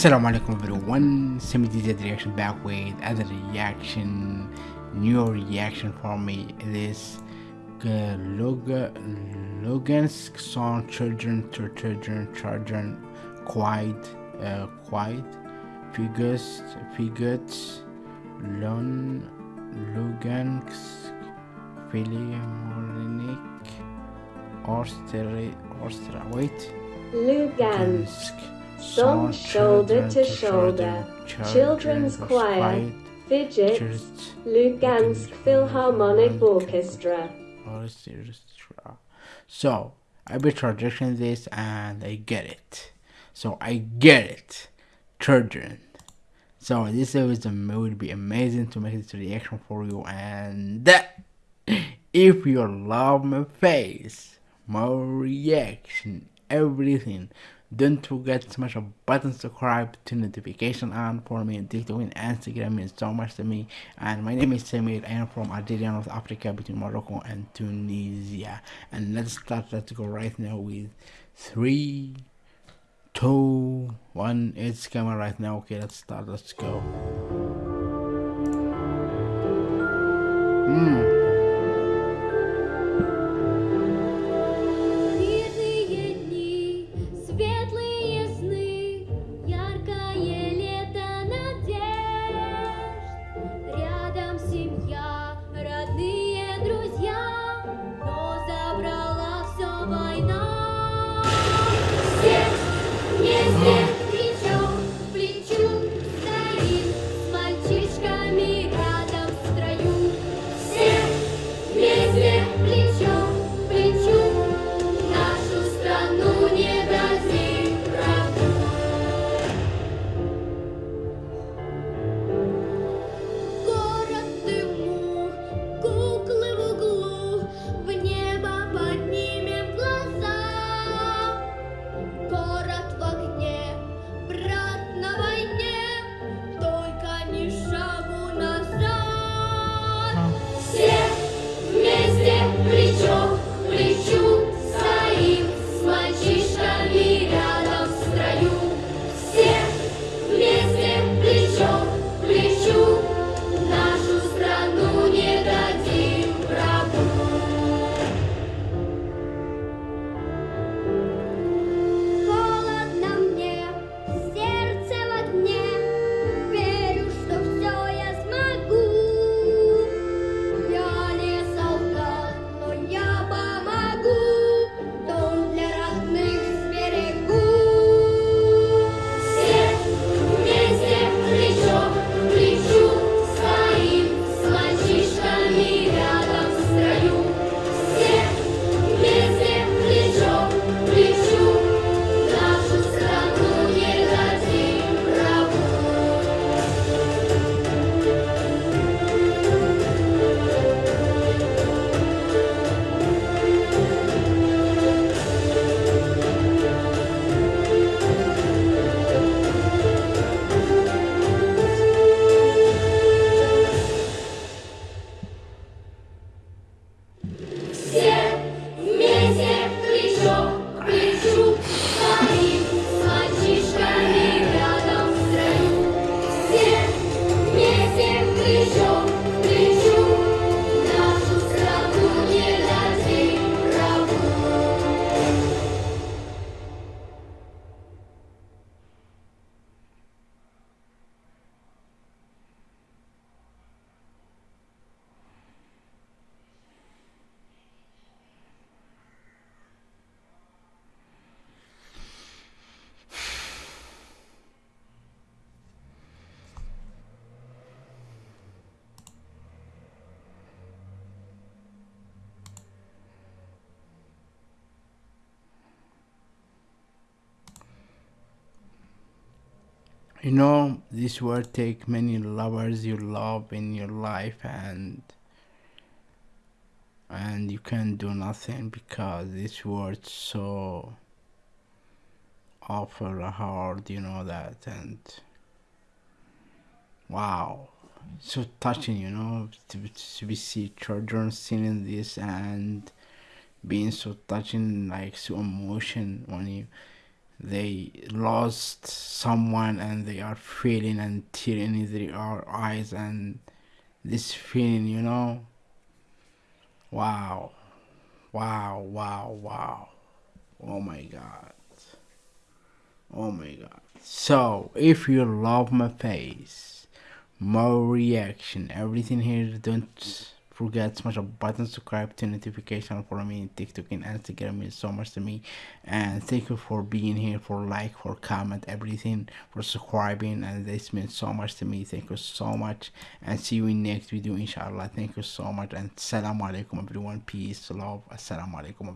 Assalamu alaikum everyone, Semi DZ reaction back with other reaction, new reaction for me. This uh, Log- Logansk song Children to Children, Children, Quiet, uh, Quiet, Figures, Figures, Lon, Lugansk, Philharmonic, Orchestra, Orchestra, wait. Lugansk, song shoulder to shoulder, children's choir, fidgets, Lugansk Philharmonic Orchestra. Orchestra. So I be traducing this and I get it. So I get it. Children. So this is it would be amazing to make this reaction for you and if you love my face, my reaction, everything. Don't forget to smash a button subscribe to notification on for me TikTok and Instagram means so much to me. And my name is Samir I am from Algeria North Africa between Morocco and Tunisia. And let's start let's go right now with three two one. It's camera right now. Okay let's start let's go hmm. Hmm. You know this word take many lovers you love in your life and and you can do nothing because this word so awful hard you know that and wow. So touching you know to, to be see children singing this and being so touching like so emotion when you they lost someone and they are feeling and tearing in their eyes and this feeling you know? Wow. Wow wow wow. Oh my god. Oh my god. So if you love my face more reaction everything here don't forget smash a button subscribe to notification for me tiktok and instagram means so much to me. And thank you for being here for like for comment everything for subscribing and this means so much to me. Thank you so much and see you in next video inshallah. Thank you so much and salam alaikum everyone. Peace love assalamu alaikum